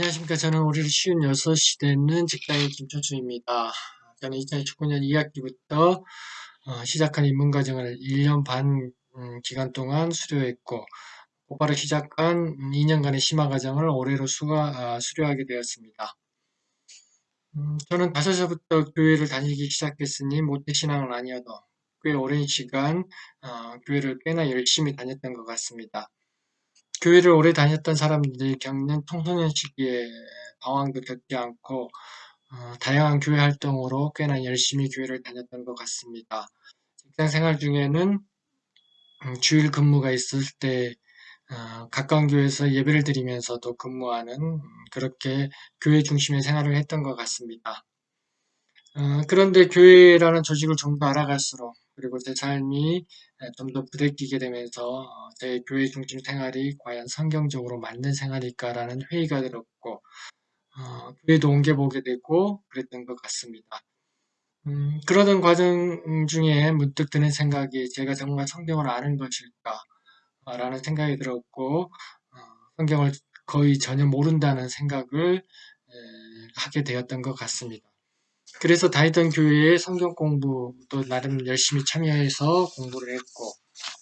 안녕하십니까. 저는 올해 쉬운 6시 되는 직장인 김철수입니다. 저는 2019년 2학기부터 어, 시작한 입문과정을 1년 반 음, 기간 동안 수료했고 곧바로 시작한 2년간의 심화과정을 올해로 수가, 어, 수료하게 되었습니다. 음, 저는 5살부터 교회를 다니기 시작했으니 모태신앙은 아니어도 꽤 오랜 시간 어, 교회를 꽤나 열심히 다녔던 것 같습니다. 교회를 오래 다녔던 사람들이 겪는 청소년 시기에 방황도 겪지 않고 어, 다양한 교회 활동으로 꽤나 열심히 교회를 다녔던 것 같습니다. 직장 생활 중에는 음, 주일 근무가 있을 때 어, 가까운 교회에서 예배를 드리면서도 근무하는 음, 그렇게 교회 중심의 생활을 했던 것 같습니다. 어, 그런데 교회라는 조직을 좀 더 알아갈수록 그리고 제 삶이 좀 더 부대끼게 되면서 어, 제 교회 중심 생활이 과연 성경적으로 맞는 생활일까라는 회의가 들었고 어, 교회도 옮겨보게 되고 그랬던 것 같습니다. 음, 그러던 과정 중에 문득 드는 생각이 제가 정말 성경을 아는 것일까 라는 생각이 들었고 어, 성경을 거의 전혀 모른다는 생각을 에, 하게 되었던 것 같습니다. 그래서 다니던 교회에 성경 공부도 나름 열심히 참여해서 공부를 했고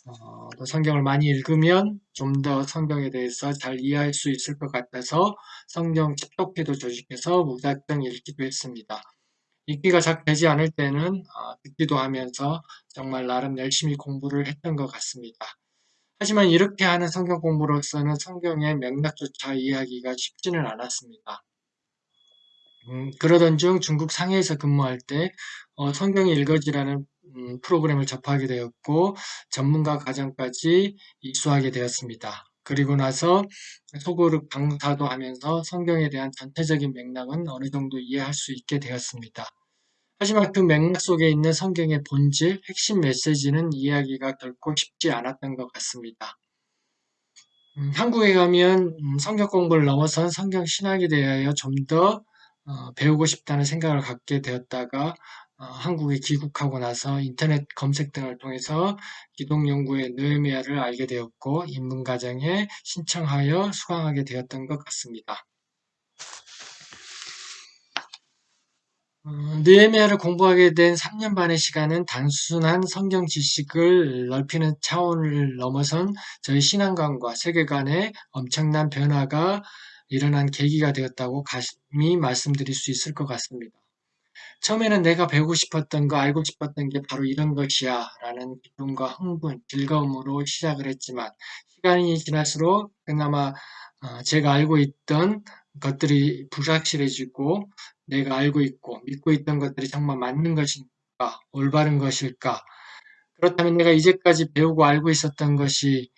어, 또 성경을 많이 읽으면 좀 더 성경에 대해서 잘 이해할 수 있을 것 같아서 성경 칩독회도 조직해서 무작정 읽기도 했습니다. 읽기가 잘 되지 않을 때는 어, 듣기도 하면서 정말 나름 열심히 공부를 했던 것 같습니다. 하지만 이렇게 하는 성경 공부로서는 성경의 맥락조차 이해하기가 쉽지는 않았습니다. 음, 그러던 중 중국 상해에서 근무할 때 어, 성경이 읽어지라는 음, 프로그램을 접하게 되었고 전문가 과정까지 입수하게 되었습니다. 그리고 나서 소그룹 강사도 하면서 성경에 대한 전체적인 맥락은 어느 정도 이해할 수 있게 되었습니다. 하지만 그 맥락 속에 있는 성경의 본질, 핵심 메시지는 이해하기가 결코 쉽지 않았던 것 같습니다. 음, 한국에 가면 음, 성경 공부를 넘어선 성경 신학에 대하여 좀 더 어, 배우고 싶다는 생각을 갖게 되었다가 어, 한국에 귀국하고 나서 인터넷 검색 등을 통해서 기독연구의 느헤미야를 알게 되었고 인문과정에 신청하여 수강하게 되었던 것 같습니다. 어, 느헤미야를 공부하게 된 3년 반의 시간은 단순한 성경 지식을 넓히는 차원을 넘어선 저희 신앙관과 세계관의 엄청난 변화가 일어난 계기가 되었다고 감히 말씀드릴 수 있을 것 같습니다. 처음에는 내가 배우고 싶었던 거, 알고 싶었던 게 바로 이런 것이야 라는 기쁨과 흥분, 즐거움으로 시작을 했지만 시간이 지날수록 그나마 어, 제가 알고 있던 것들이 불확실해지고 내가 알고 있고 믿고 있던 것들이 정말 맞는 것일까, 올바른 것일까 그렇다면 내가 이제까지 배우고 알고 있었던 것이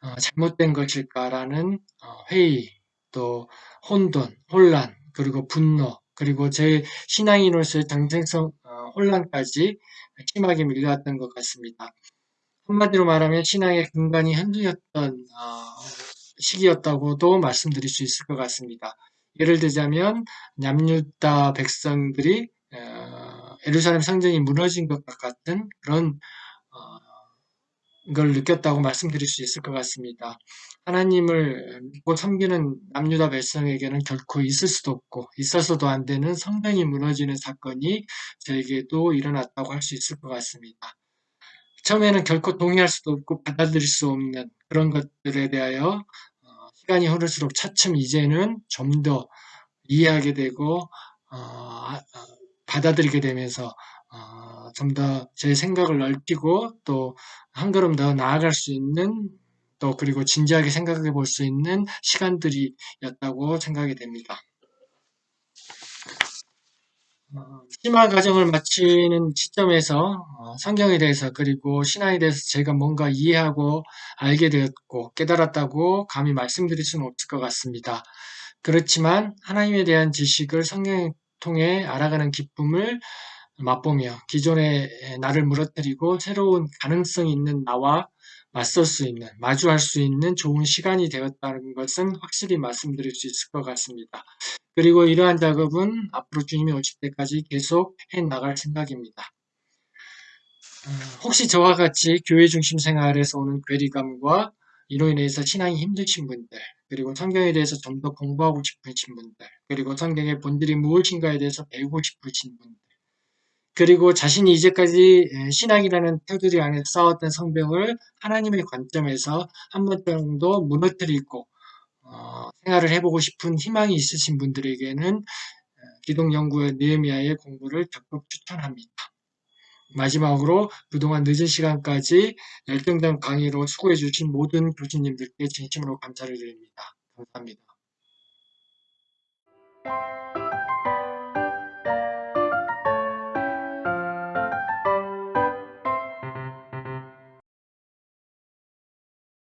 어, 잘못된 것일까라는 어, 회의, 또 혼돈, 혼란, 그리고 분노, 그리고 제 신앙인으로서의 정체성 어, 혼란까지 심하게 밀려왔던 것 같습니다. 한마디로 말하면 신앙의 근간이 흔들렸던 어, 시기였다고도 말씀드릴 수 있을 것 같습니다. 예를 들자면 냠유다 백성들이 어, 예루살렘 성전이 무너진 것 같은 그런 걸 느꼈다고 말씀드릴 수 있을 것 같습니다. 하나님을 믿고 섬기는 남유다 백성에게는 결코 있을 수도 없고 있어서도 안 되는 성당이 무너지는 사건이 저에게도 일어났다고 할 수 있을 것 같습니다. 처음에는 결코 동의할 수도 없고 받아들일 수 없는 그런 것들에 대하여 어, 시간이 흐를수록 차츰 이제는 좀 더 이해하게 되고 어, 아, 받아들이게 되면서 어, 좀 더 제 생각을 넓히고 또 한 걸음 더 나아갈 수 있는 또 그리고 진지하게 생각해 볼 수 있는 시간들이었다고 생각이 됩니다. 어, 심화 과정을 마치는 시점에서 어, 성경에 대해서 그리고 신앙에 대해서 제가 뭔가 이해하고 알게 되었고 깨달았다고 감히 말씀드릴 수는 없을 것 같습니다. 그렇지만 하나님에 대한 지식을 성경을 통해 알아가는 기쁨을 맛보며 기존의 나를 무너뜨리고 새로운 가능성 있는 나와 맞설 수 있는, 마주할 수 있는 좋은 시간이 되었다는 것은 확실히 말씀드릴 수 있을 것 같습니다. 그리고 이러한 작업은 앞으로 주님이 오실 때까지 계속 해 나갈 생각입니다. 어, 혹시 저와 같이 교회 중심 생활에서 오는 괴리감과 이로 인해서 신앙이 힘드신 분들, 그리고 성경에 대해서 좀 더 공부하고 싶으신 분들, 그리고 성경의 본질이 무엇인가에 대해서 배우고 싶으신 분들, 그리고 자신이 이제까지 신앙이라는 테두리 안에 쌓았던 성벽을 하나님의 관점에서 한 번 정도 무너뜨리고 어, 생활을 해보고 싶은 희망이 있으신 분들에게는 기독연구의 느헤미야의 공부를 적극 추천합니다. 마지막으로 그동안 늦은 시간까지 열정적 강의로 수고해주신 모든 교수님들께 진심으로 감사를 드립니다. 감사합니다.